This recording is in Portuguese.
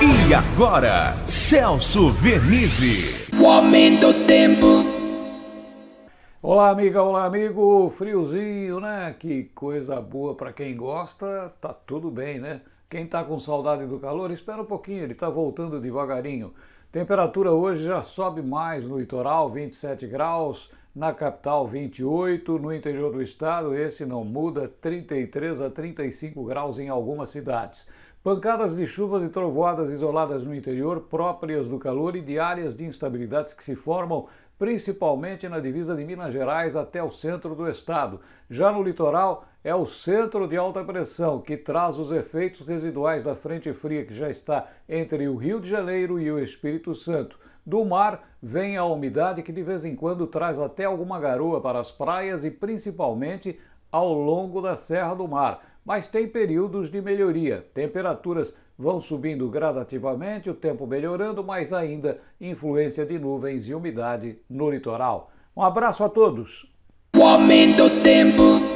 E agora, Celso Vernizzi. O aumento do tempo. Olá, amiga, olá, amigo. Friozinho, né? Que coisa boa para quem gosta, tá tudo bem, né? Quem tá com saudade do calor, espera um pouquinho, ele tá voltando devagarinho. Temperatura hoje já sobe mais no litoral, 27 graus, na capital 28, no interior do estado esse não muda, 33 a 35 graus em algumas cidades. Pancadas de chuvas e trovoadas isoladas no interior, próprias do calor e de áreas de instabilidades que se formam principalmente na divisa de Minas Gerais até o centro do estado. Já no litoral, é o centro de alta pressão que traz os efeitos residuais da frente fria que já está entre o Rio de Janeiro e o Espírito Santo. Do mar vem a umidade que de vez em quando traz até alguma garoa para as praias e principalmente ao longo da Serra do Mar mas tem períodos de melhoria. Temperaturas vão subindo gradativamente, o tempo melhorando, mas ainda influência de nuvens e umidade no litoral. Um abraço a todos. O aumento do tempo.